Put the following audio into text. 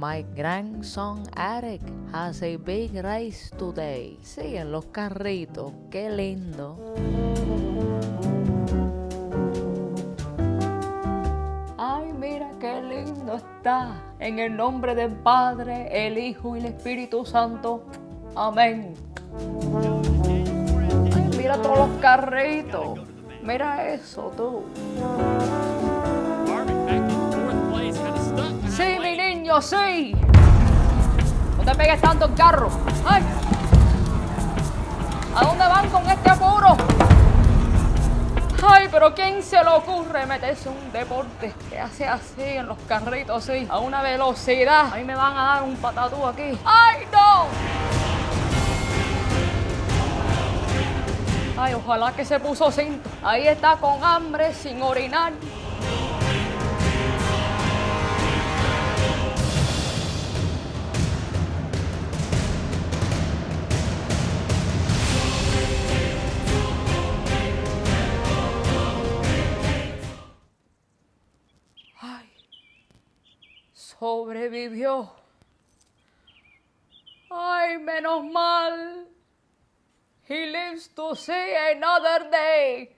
My grandson Eric has a big race today. Sí, en los carritos. Qué lindo. Ay, mira qué lindo está. En el nombre del Padre, el Hijo y el Espíritu Santo. Amén. Ay, mira todos los carritos. Mira eso, tú. Niño, sí. No te pegues tanto el carro. Ay. ¿A dónde van con este apuro? Ay, pero ¿quién se le ocurre meterse un deporte que hace así en los carritos, así, a una velocidad? Ahí me van a dar un patatú aquí. ¡Ay, no! Ay, ojalá que se puso cinto. Ahí está con hambre, sin orinar. Sobrevivió. Ay, menos mal. He lives to see another day.